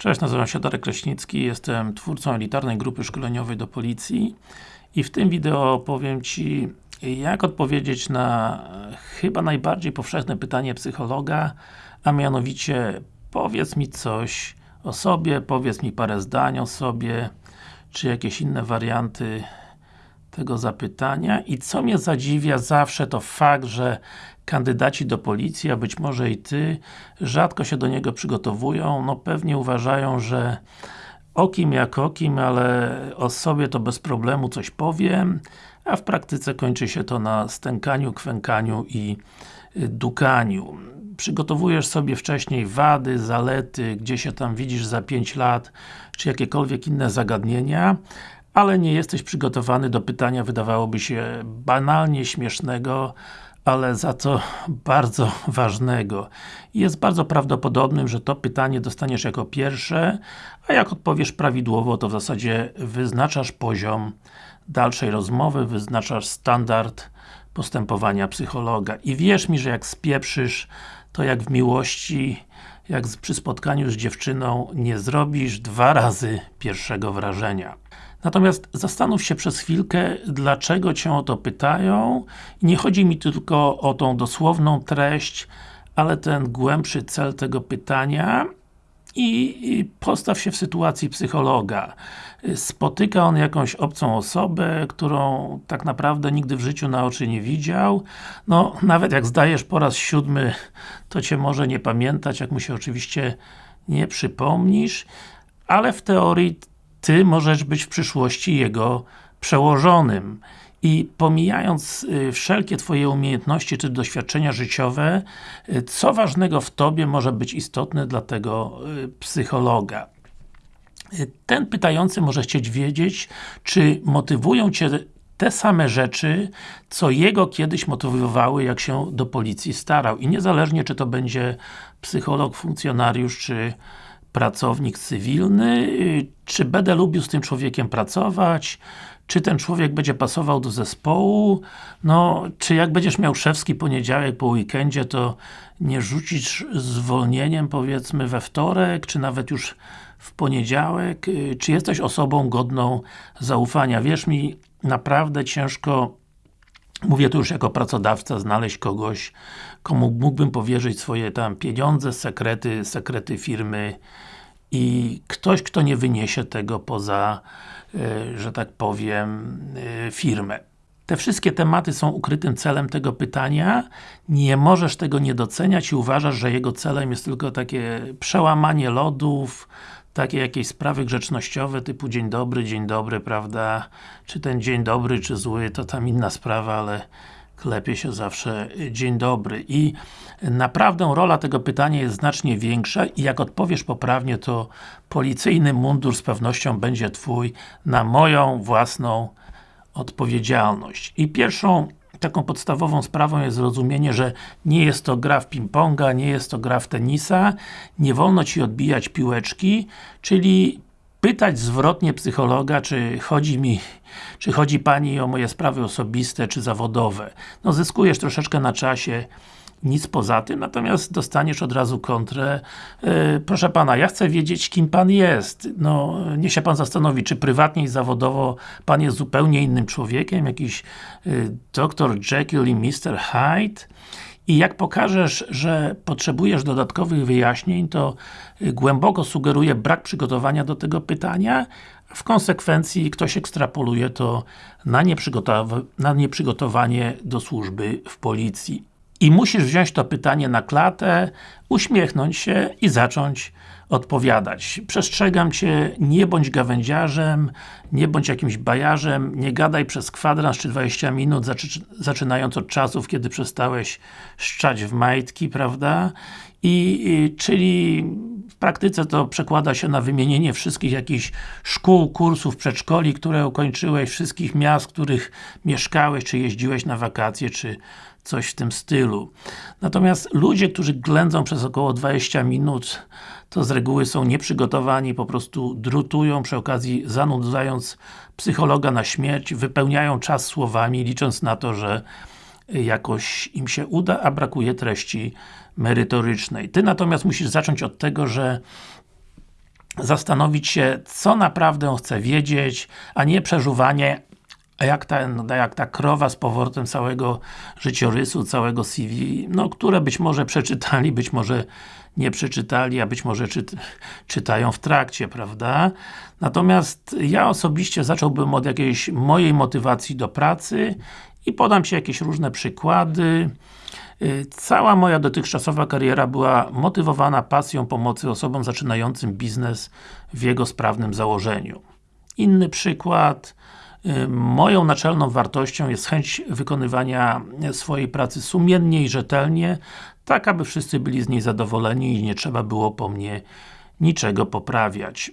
Cześć, nazywam się Darek Kraśnicki, jestem twórcą elitarnej grupy szkoleniowej do policji i w tym wideo opowiem Ci jak odpowiedzieć na chyba najbardziej powszechne pytanie psychologa, a mianowicie powiedz mi coś o sobie, powiedz mi parę zdań o sobie, czy jakieś inne warianty tego zapytania i co mnie zadziwia zawsze to fakt, że kandydaci do policji, a być może i Ty, rzadko się do niego przygotowują, no pewnie uważają, że o kim jak o kim, ale o sobie to bez problemu coś powiem, a w praktyce kończy się to na stękaniu, kwękaniu i dukaniu. Przygotowujesz sobie wcześniej wady, zalety, gdzie się tam widzisz za 5 lat, czy jakiekolwiek inne zagadnienia, ale nie jesteś przygotowany do pytania, wydawałoby się banalnie śmiesznego, ale za to bardzo ważnego. Jest bardzo prawdopodobnym, że to pytanie dostaniesz jako pierwsze, a jak odpowiesz prawidłowo, to w zasadzie wyznaczasz poziom dalszej rozmowy, wyznaczasz standard postępowania psychologa. I wierz mi, że jak spieprzysz, to jak w miłości, jak przy spotkaniu z dziewczyną, nie zrobisz dwa razy pierwszego wrażenia. Natomiast zastanów się przez chwilkę, dlaczego Cię o to pytają. Nie chodzi mi tylko o tą dosłowną treść, ale ten głębszy cel tego pytania i, postaw się w sytuacji psychologa. Spotyka on jakąś obcą osobę, którą tak naprawdę nigdy w życiu na oczy nie widział. No, nawet jak zdajesz po raz siódmy, to Cię może nie pamiętać, jak mu się oczywiście nie przypomnisz, ale w teorii Ty możesz być w przyszłości jego przełożonym. I pomijając y, wszelkie Twoje umiejętności czy doświadczenia życiowe, y, co ważnego w Tobie może być istotne dla tego y, psychologa? Ten pytający może chcieć wiedzieć, czy motywują Cię te same rzeczy, co jego kiedyś motywowały, jak się do policji starał. I niezależnie, czy to będzie psycholog, funkcjonariusz, czy pracownik cywilny, czy będę lubił z tym człowiekiem pracować, czy ten człowiek będzie pasował do zespołu, no, czy jak będziesz miał szewski poniedziałek po weekendzie, to nie rzucisz zwolnieniem, powiedzmy, we wtorek, czy nawet już w poniedziałek, czy jesteś osobą godną zaufania. Wierz mi, naprawdę ciężko Mówię tu już jako pracodawca, znaleźć kogoś, komu mógłbym powierzyć swoje tam pieniądze, sekrety, sekrety firmy i ktoś, kto nie wyniesie tego poza, e, że tak powiem, e, firmę. Te wszystkie tematy są ukrytym celem tego pytania. Nie możesz tego nie doceniać i uważasz, że jego celem jest tylko takie przełamanie lodów, takie jakieś sprawy grzecznościowe typu dzień dobry, dzień dobry, prawda? Czy ten dzień dobry, czy zły, to tam inna sprawa, ale klepie się zawsze dzień dobry. I naprawdę rola tego pytania jest znacznie większa i jak odpowiesz poprawnie, to policyjny mundur z pewnością będzie Twój na moją własną odpowiedzialność. I pierwszą taką podstawową sprawą jest zrozumienie, że nie jest to gra w ping-ponga, nie jest to gra w tenisa, nie wolno Ci odbijać piłeczki, czyli pytać zwrotnie psychologa, czy chodzi mi, czy chodzi Pani o moje sprawy osobiste, czy zawodowe. No zyskujesz troszeczkę na czasie, nic poza tym, natomiast dostaniesz od razu kontrę yy, proszę Pana, ja chcę wiedzieć, kim Pan jest. No, niech się Pan zastanowi, czy prywatnie i zawodowo Pan jest zupełnie innym człowiekiem, jakiś yy, Dr. Jekyll i Mr. Hyde i jak pokażesz, że potrzebujesz dodatkowych wyjaśnień, to y, głęboko sugeruje brak przygotowania do tego pytania, w konsekwencji ktoś ekstrapoluje to na, na nieprzygotowanie do służby w policji. I musisz wziąć to pytanie na klatę, uśmiechnąć się i zacząć odpowiadać. Przestrzegam Cię, nie bądź gawędziarzem, nie bądź jakimś bajarzem, nie gadaj przez kwadrans czy 20 minut, zaczynając od czasów, kiedy przestałeś szczać w majtki, prawda? I, czyli praktyce to przekłada się na wymienienie wszystkich jakichś szkół, kursów, przedszkoli, które ukończyłeś, wszystkich miast, w których mieszkałeś, czy jeździłeś na wakacje, czy coś w tym stylu. Natomiast ludzie, którzy ględzą przez około 20 minut, to z reguły są nieprzygotowani, po prostu drutują, przy okazji zanudzając psychologa na śmierć, wypełniają czas słowami, licząc na to, że jakoś im się uda, a brakuje treści merytorycznej. Ty natomiast musisz zacząć od tego, że zastanowić się, co naprawdę chce wiedzieć, a nie przeżuwanie jak ta, jak ta krowa z powrotem całego życiorysu, całego CV, no, które być może przeczytali, być może nie przeczytali, a być może czyt, czytają w trakcie, prawda? Natomiast ja osobiście zacząłbym od jakiejś mojej motywacji do pracy i podam Ci jakieś różne przykłady. Y, cała moja dotychczasowa kariera była motywowana pasją pomocy osobom zaczynającym biznes w jego sprawnym założeniu. Inny przykład, y, Moją naczelną wartością jest chęć wykonywania swojej pracy sumiennie i rzetelnie, tak aby wszyscy byli z niej zadowoleni i nie trzeba było po mnie niczego poprawiać.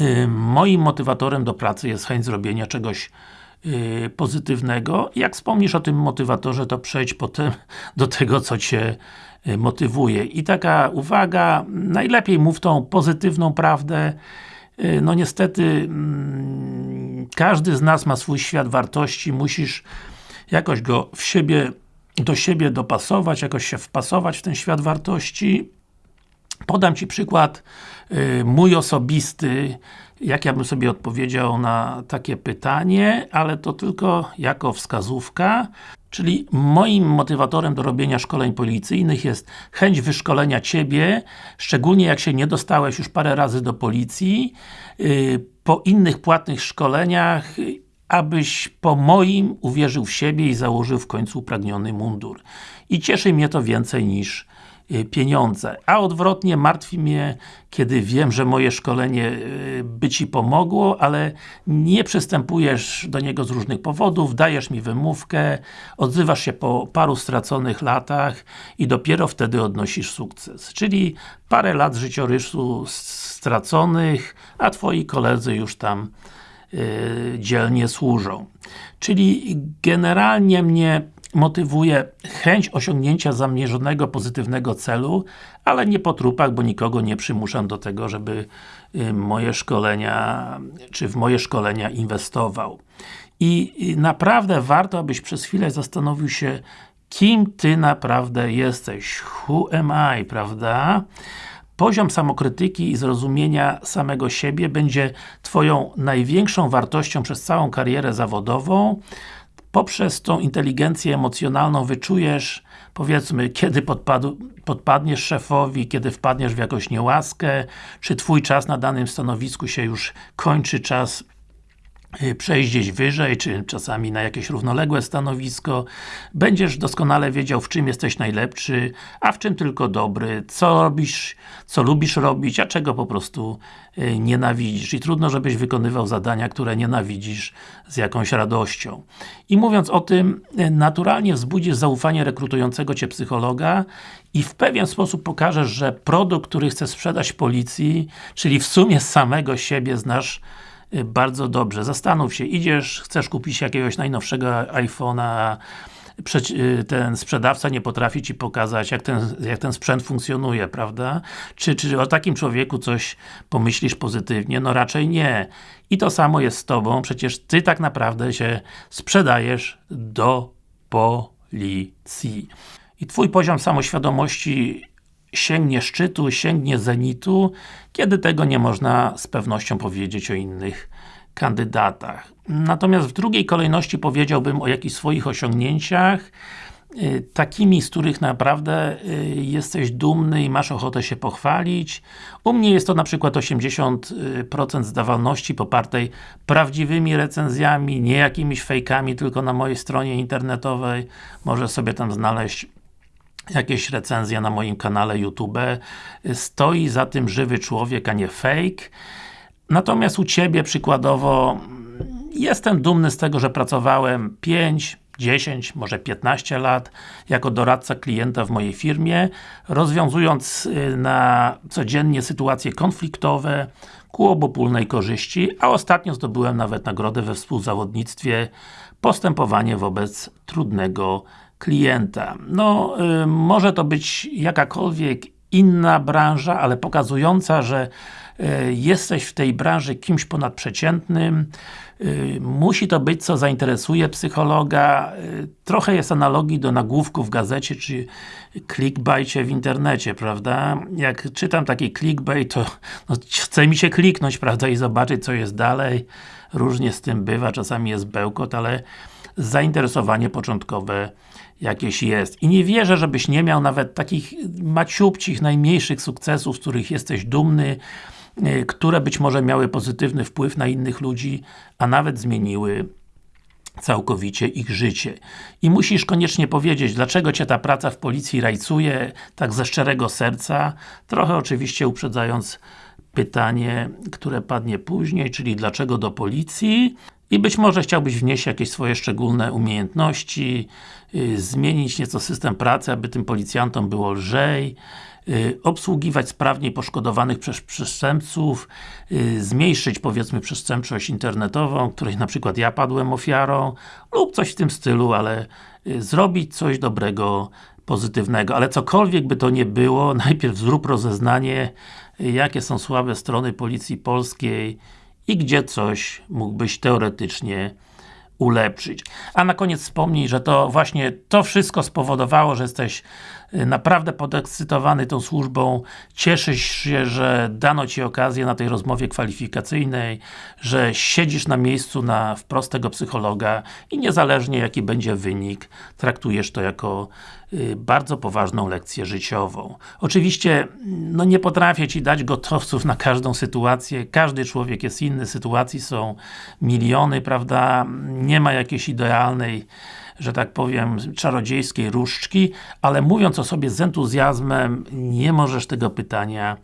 Y, moim motywatorem do pracy jest chęć zrobienia czegoś pozytywnego. Jak wspomnisz o tym motywatorze, to przejdź potem do tego, co Cię y, motywuje. I taka uwaga, najlepiej mów tą pozytywną prawdę. Y, no niestety, mm, każdy z nas ma swój świat wartości, musisz jakoś go w siebie, do siebie dopasować, jakoś się wpasować w ten świat wartości. Podam Ci przykład mój osobisty, jak ja bym sobie odpowiedział na takie pytanie, ale to tylko jako wskazówka. Czyli moim motywatorem do robienia szkoleń policyjnych jest chęć wyszkolenia Ciebie, szczególnie jak się nie dostałeś już parę razy do policji, yy, po innych płatnych szkoleniach, abyś po moim uwierzył w siebie i założył w końcu upragniony mundur. I cieszy mnie to więcej niż Y, pieniądze. A odwrotnie, martwi mnie, kiedy wiem, że moje szkolenie y, by Ci pomogło, ale nie przystępujesz do niego z różnych powodów, dajesz mi wymówkę, odzywasz się po paru straconych latach i dopiero wtedy odnosisz sukces. Czyli parę lat życiorysu straconych, a Twoi koledzy już tam yy, dzielnie służą. Czyli generalnie mnie motywuje chęć osiągnięcia zamierzonego pozytywnego celu, ale nie po trupach, bo nikogo nie przymuszam do tego, żeby y, moje szkolenia, czy w moje szkolenia inwestował. I naprawdę warto, abyś przez chwilę zastanowił się, kim Ty naprawdę jesteś. Who am I, prawda? Poziom samokrytyki i zrozumienia samego siebie będzie Twoją największą wartością przez całą karierę zawodową, poprzez tą inteligencję emocjonalną wyczujesz, powiedzmy, kiedy podpadł, podpadniesz szefowi, kiedy wpadniesz w jakąś niełaskę, czy Twój czas na danym stanowisku się już kończy, czas przejść gdzieś wyżej, czy czasami na jakieś równoległe stanowisko. Będziesz doskonale wiedział, w czym jesteś najlepszy, a w czym tylko dobry, co robisz, co lubisz robić, a czego po prostu y, nienawidzisz. I trudno, żebyś wykonywał zadania, które nienawidzisz z jakąś radością. I mówiąc o tym, y, naturalnie wzbudzisz zaufanie rekrutującego Cię psychologa i w pewien sposób pokażesz, że produkt, który chcesz sprzedać policji, czyli w sumie samego siebie znasz Y, bardzo dobrze. Zastanów się, idziesz, chcesz kupić jakiegoś najnowszego iPhone'a, y, ten sprzedawca nie potrafi Ci pokazać, jak ten, jak ten sprzęt funkcjonuje, prawda? Czy, czy o takim człowieku coś pomyślisz pozytywnie? No raczej nie. I to samo jest z Tobą, przecież Ty tak naprawdę się sprzedajesz do policji. I Twój poziom samoświadomości sięgnie szczytu, sięgnie zenitu, kiedy tego nie można z pewnością powiedzieć o innych kandydatach. Natomiast w drugiej kolejności powiedziałbym o jakichś swoich osiągnięciach, y, takimi, z których naprawdę y, jesteś dumny i masz ochotę się pochwalić. U mnie jest to na przykład 80% zdawalności popartej prawdziwymi recenzjami, nie jakimiś fejkami, tylko na mojej stronie internetowej. Możesz sobie tam znaleźć jakieś recenzje na moim kanale YouTube. Stoi za tym żywy człowiek, a nie fake. Natomiast u Ciebie przykładowo jestem dumny z tego, że pracowałem 5, 10, może 15 lat jako doradca klienta w mojej firmie, rozwiązując y, na codziennie sytuacje konfliktowe ku obopólnej korzyści, a ostatnio zdobyłem nawet nagrodę we współzawodnictwie postępowanie wobec trudnego klienta. No, y, może to być jakakolwiek inna branża, ale pokazująca, że e, jesteś w tej branży kimś ponadprzeciętnym, e, musi to być, co zainteresuje psychologa. E, trochę jest analogii do nagłówków w gazecie, czy clickbaicie w internecie, prawda? Jak czytam taki clickbait, to no, chce mi się kliknąć, prawda, i zobaczyć, co jest dalej. Różnie z tym bywa, czasami jest bełkot, ale zainteresowanie początkowe jakieś jest. I nie wierzę, żebyś nie miał nawet takich maciubcich, najmniejszych sukcesów, z których jesteś dumny, y, które być może miały pozytywny wpływ na innych ludzi, a nawet zmieniły całkowicie ich życie. I musisz koniecznie powiedzieć, dlaczego Cię ta praca w policji rajcuje, tak ze szczerego serca, trochę oczywiście uprzedzając pytanie, które padnie później, czyli dlaczego do policji, i być może chciałbyś wnieść jakieś swoje szczególne umiejętności, yy, zmienić nieco system pracy, aby tym policjantom było lżej, yy, obsługiwać sprawniej poszkodowanych przez przestępców, yy, zmniejszyć powiedzmy przestępczość internetową, której na przykład ja padłem ofiarą, lub coś w tym stylu, ale y, zrobić coś dobrego, pozytywnego. Ale cokolwiek by to nie było, najpierw zrób rozeznanie, y, jakie są słabe strony Policji Polskiej, i gdzie coś mógłbyś teoretycznie ulepszyć. A na koniec wspomnij, że to właśnie to wszystko spowodowało, że jesteś y, naprawdę podekscytowany tą służbą, cieszysz się, że dano Ci okazję na tej rozmowie kwalifikacyjnej, że siedzisz na miejscu na wprost tego psychologa i niezależnie jaki będzie wynik, traktujesz to jako y, bardzo poważną lekcję życiową. Oczywiście, no nie potrafię Ci dać gotowców na każdą sytuację, każdy człowiek jest inny, sytuacji są miliony, prawda, nie ma jakiejś idealnej że tak powiem, czarodziejskiej różdżki, ale mówiąc o sobie z entuzjazmem, nie możesz tego pytania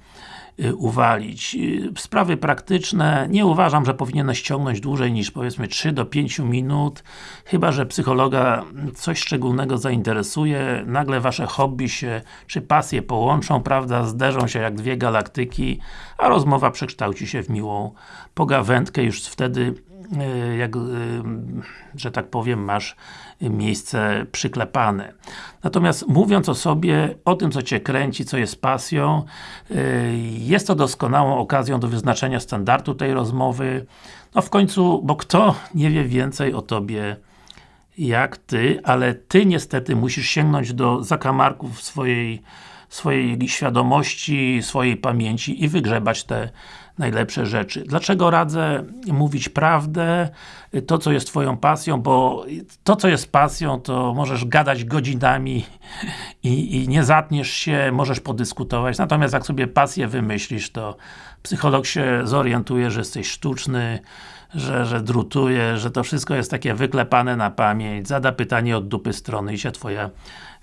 y, uwalić. Y, sprawy praktyczne, nie uważam, że powinieneś ściągnąć dłużej niż powiedzmy 3 do 5 minut, chyba, że psychologa coś szczególnego zainteresuje, nagle wasze hobby się, czy pasje połączą, prawda, zderzą się jak dwie galaktyki, a rozmowa przekształci się w miłą pogawędkę, już wtedy jak, e, że tak powiem, masz miejsce przyklepane. Natomiast mówiąc o sobie, o tym co Cię kręci, co jest pasją, e, jest to doskonałą okazją do wyznaczenia standardu tej rozmowy. No w końcu, bo kto nie wie więcej o Tobie jak Ty, ale Ty niestety musisz sięgnąć do zakamarków swojej swojej świadomości, swojej pamięci i wygrzebać te najlepsze rzeczy. Dlaczego radzę mówić prawdę, to co jest Twoją pasją, bo to co jest pasją, to możesz gadać godzinami i, i nie zatniesz się, możesz podyskutować, natomiast jak sobie pasję wymyślisz, to psycholog się zorientuje, że jesteś sztuczny, że, że drutuje, że to wszystko jest takie wyklepane na pamięć, zada pytanie od dupy strony i się Twoja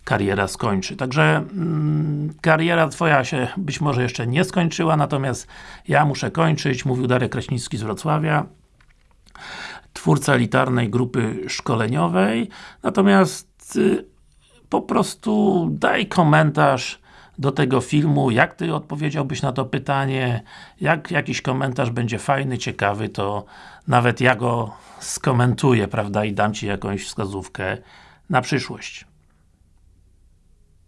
kariera skończy. Także mm, kariera Twoja się być może jeszcze nie skończyła, natomiast ja muszę kończyć, mówił Darek Kraśnicki z Wrocławia twórca elitarnej grupy szkoleniowej, natomiast y, po prostu daj komentarz do tego filmu, jak Ty odpowiedziałbyś na to pytanie, jak jakiś komentarz będzie fajny, ciekawy, to nawet ja go skomentuję, prawda, i dam Ci jakąś wskazówkę na przyszłość.